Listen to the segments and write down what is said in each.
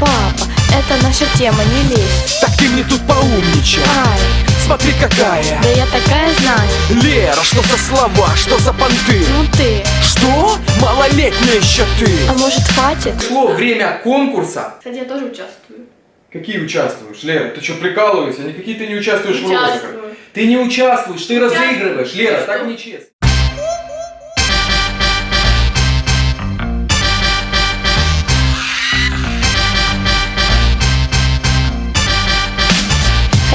Папа, это наша тема, не лезь Так ты мне тут поумничай Ай, Смотри какая да я такая знаю Лера, что за слова, что за понты Ну ты, Что? Малолетняя еще ты а может хватит? Пришло время конкурса Кстати, я тоже участвую. Какие участвуешь, Лера? Ты что, прикалываешься? Никакие ты не участвуешь в розыгрышах. Участвую. Ты не участвуешь, ты Участвую. разыгрываешь. Лера, так нечестно.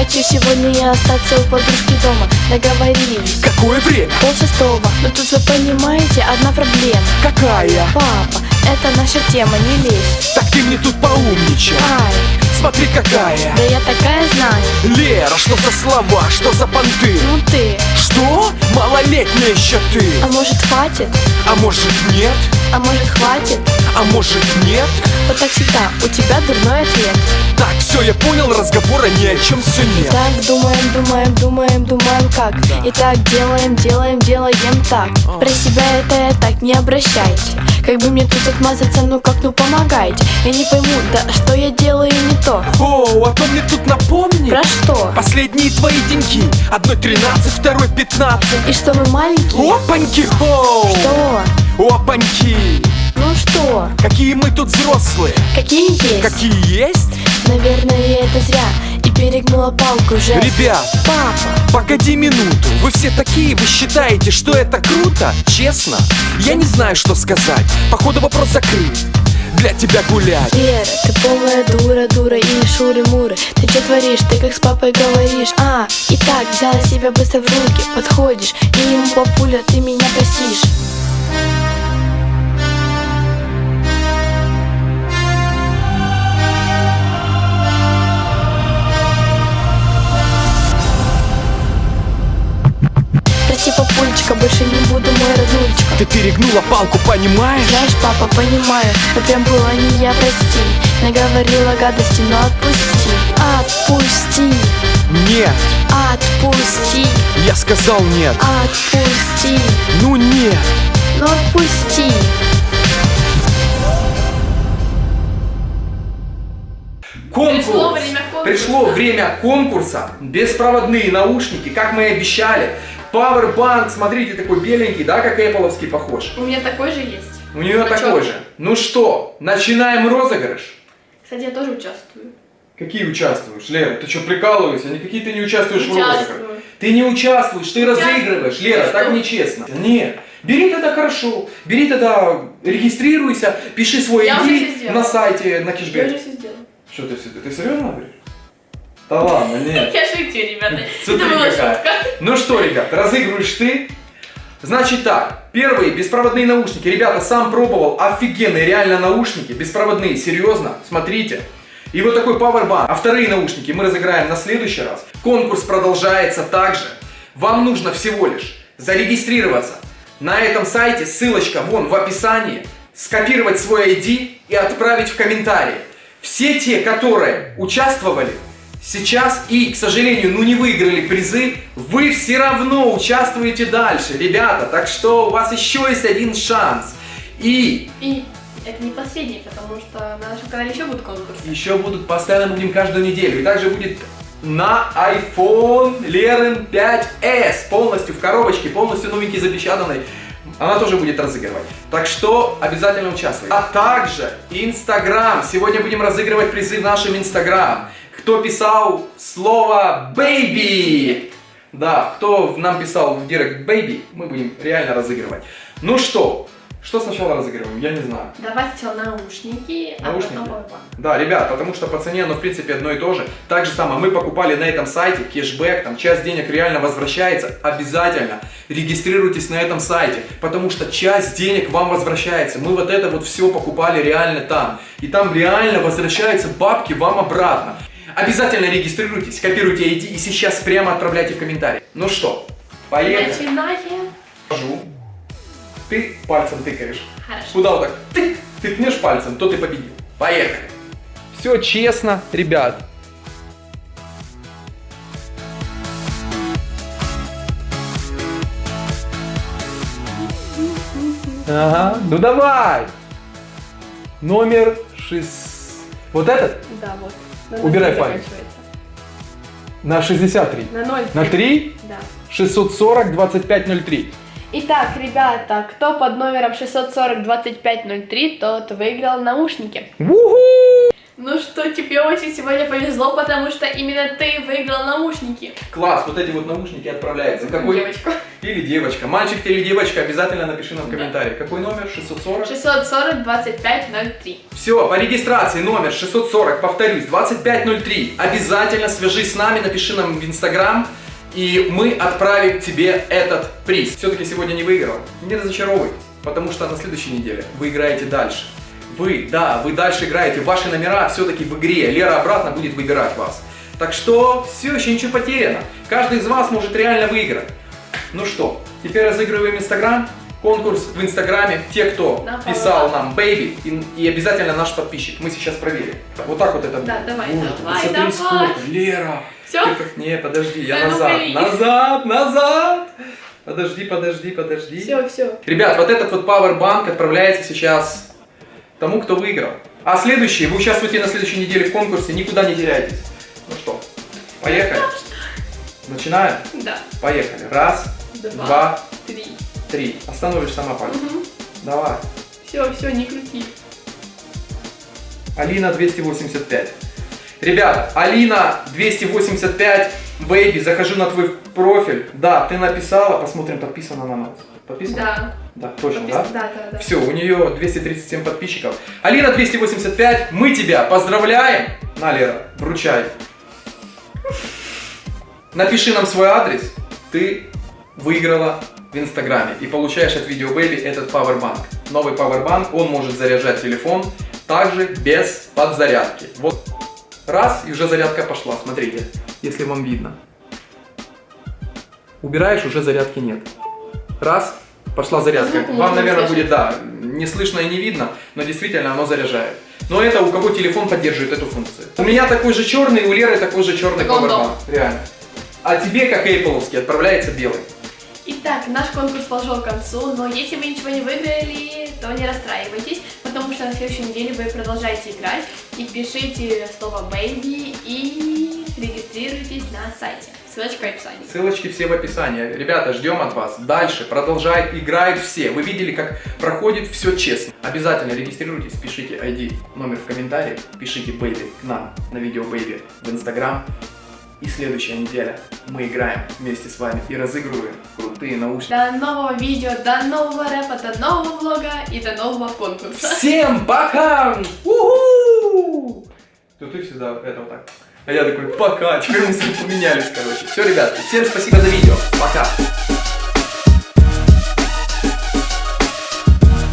Хочу сегодня я остаться у подружки дома Договорились Какое время? Пол шестого Но тут вы понимаете, одна проблема Какая? Папа, это наша тема, не лезь Так ты мне тут поумничай. Ай, Смотри какая. да я такая знаю Лера, что за слова, что за понты? Ну ты, Что? Малолетняя еще ты. а может хватит? А может нет? А может хватит? А может нет? Вот так всегда, у тебя дурной ответ разговора ни о чем все нет. Так думаем, думаем, думаем, думаем как И так делаем, делаем, делаем так Про себя это я так не обращайте Как бы мне тут отмазаться, ну как, ну помогайте Я не пойму, да что я делаю не то О, а то мне тут напомни. Про что? Последние твои деньги. Одной 13, второй 15. И что мы маленькие? Опаньки, хоу! Что? Опаньки! Ну что? Какие мы тут взрослые! Какие есть? Какие есть? Наверное, это зря. И перегнула палку уже Ребят, Папа, погоди минуту. Вы все такие, вы считаете, что это круто? Честно? Я не знаю, что сказать. Походу вопрос закрыт. Для тебя гулять. Вера, ты полная дура, дура и шуры-муры Ты что творишь, ты как с папой говоришь. А, и так, взяла себя быстро в руки. Подходишь, и ему папуля, ты меня простишь больше не буду мой роднулечка Ты перегнула палку, понимаешь? Знаешь, папа, понимаю, но прям было не я, прости. Наговорила гадости, но отпусти. Отпусти, Нет, отпусти, я сказал нет. Отпусти. Ну нет. Ну отпусти. Конкурс! Пришло время конкурса. Беспроводные наушники, как мы и обещали. Powerbank, смотрите, такой беленький, да, как Apple похож. У меня такой же есть. У нее А такой же. Ну что, начинаем розыгрыш. Кстати, я тоже участвую. Какие участвуешь, Лера? Ты что, прикалываешься? Никакие ты не участвуешь в розыгрыше. Участвую. Ты не участвуешь, ты Участвую. разыгрываешь. Лера, Что? так нечестно. Нет. Бери тогда хорошо. Бери тогда, регистрируйся, пиши свой Я ID на сайте, на Я кэшбэк. уже все сделала. Что ты, все- ты серьезно говоришь? Да ладно, нет. Я шутю, ребята. Смотри Это была какая. шутка. Ну что, ребят, разыгрываешь ты. Значит так, первые беспроводные наушники. Ребята, сам пробовал, офигенные реально наушники, беспроводные, серьезно, смотрите. И вот такой Powerbank. А вторые наушники мы разыграем на следующий раз. Конкурс продолжается также. Вам нужно всего лишь зарегистрироваться на этом сайте, ссылочка вон в описании, скопировать свой ID и отправить в комментарии. Все те, которые участвовали, сейчас и, к сожалению, ну не выиграли призы, вы все равно участвуете дальше, ребята. Так что у вас еще есть один шанс. И И это не последний, потому что на нашем канале еще будут конкурсы. еще будут постоянно будем каждую неделю. И также будет на iPhone Leren 5s полностью в коробочке, полностью новенький запечатанный. Она тоже будет разыгрывать. Так что обязательно участвуйте. А также Инстаграм. Сегодня будем разыгрывать призы в нашем Инстаграм. Кто писал слово baby? Да, кто нам писал в директ baby, мы будем реально разыгрывать. Ну что, что сначала разыгрываем? Я не знаю. Давай сначала наушники, Наушники? а потом поwerbank. Да, ребят, потому что по цене, ну, в принципе, одно и то же. Так же самое, мы покупали на этом сайте кэшбэк, там часть денег реально возвращается. Обязательно регистрируйтесь на этом сайте, потому что часть денег вам возвращается. Мы вот это вот все покупали реально там. И там реально возвращаются бабки вам обратно. Обязательно регистрируйтесь, копируйте ID и сейчас прямо отправляйте в комментарии. Ну что, поехали. Начинаем. Ты пальцем тыкаешь. Хорошо. Куда вот так тык, тыкнешь пальцем, то ты победил. Поехали. Все честно, ребят. Ага, ну давай. Номер шесть. Вот этот? Да, вот. На Убирай 0,3 палец. На 63. На 0. На 3? Да. 640 2503. Итак, ребята, кто под номером 640-2503, тот выиграл наушники. Уху! Ну что, тебе очень сегодня повезло, потому что именно ты выиграл наушники. Класс, вот эти вот наушники отправляются. Какой? Девочка. Или девочка. Мальчик ты или девочка, обязательно напиши нам в комментариях. Какой номер? 640? 640-2503. Все, по регистрации номер 640, повторюсь, 2503. Обязательно свяжись с нами, напиши нам в Инстаграм, и мы отправим тебе этот приз. Все-таки сегодня не выиграл. Не разочаровывайтесь, потому что на следующей неделе вы играете дальше. Вы, да, вы дальше играете, ваши номера все-таки в игре. Лера обратно будет выбирать вас. Так что все еще ничего потеряно. Каждый из вас может реально выиграть. Ну что, теперь разыгрываем Инстаграм. Конкурс в Инстаграме. Те, кто На писал нам Baby и, и обязательно наш подписчик. Мы сейчас проверим. Вот так вот это Да, будет. давай, Боже, давай, давай. сколько. Лера. Всё? ты как- Не, подожди, я Да ну, назад. блин. Назад, назад. Подожди, подожди, подожди. Все, все. Ребят, вот этот вот Powerbank отправляется сейчас тому, кто выиграл. А следующий, вы участвуете на следующей неделе в конкурсе, никуда не теряйтесь. Ну что, поехали. Начинаем? Да. Поехали. Раз, Два. два, Три. три. Остановишь сама пальцы. Давай. Все, все, не крути. Алина 285. Ребята, Алина 285, бэйби, захожу на твой профиль. Да, ты написала, посмотрим, подписана на нас. Подписана? Да. Да, точно, Подпис- да? Да, да, да. Все, у нее 237 подписчиков. Алина 285, мы тебя поздравляем. На, Лера, вручай. Напиши нам свой адрес. Ты выиграла в Инстаграме и получаешь от Video Baby этот Powerbank. Новый Powerbank, он может заряжать телефон также без подзарядки. Вот раз и уже зарядка пошла. Смотрите, если вам видно. Убираешь, уже зарядки нет. Раз, пошла зарядка. Звук Вам, наверное, будет, да, не слышно и не видно, но действительно оно заряжает. Но это у кого телефон поддерживает эту функцию. У меня такой же черный, у Леры такой же черный. Powerbank. Реально. А тебе, как Apple, отправляется белый. Итак, наш конкурс подошел к концу, но если вы ничего не выиграли, то не расстраивайтесь, потому что на следующей неделе вы продолжаете играть и пишите слово baby и регистрируйтесь на сайте. Ссылочка в описании. Ссылочки все в описании. Ребята, ждем от вас. Дальше продолжает, играют все. Вы видели, как проходит все честно. Обязательно регистрируйтесь, пишите ID, номер в комментариях, пишите Baby к нам на видео Baby в Инстаграм. И следующая неделя мы играем вместе с вами и разыгрываем крутые наушники. До нового видео, до нового рэпа, до нового влога и до нового конкурса. Всем пока! Уху! То ты всегда это вот так. А я такой, пока. Теперь мы с ним поменялись, короче. Все, ребятки, всем спасибо за видео. Пока.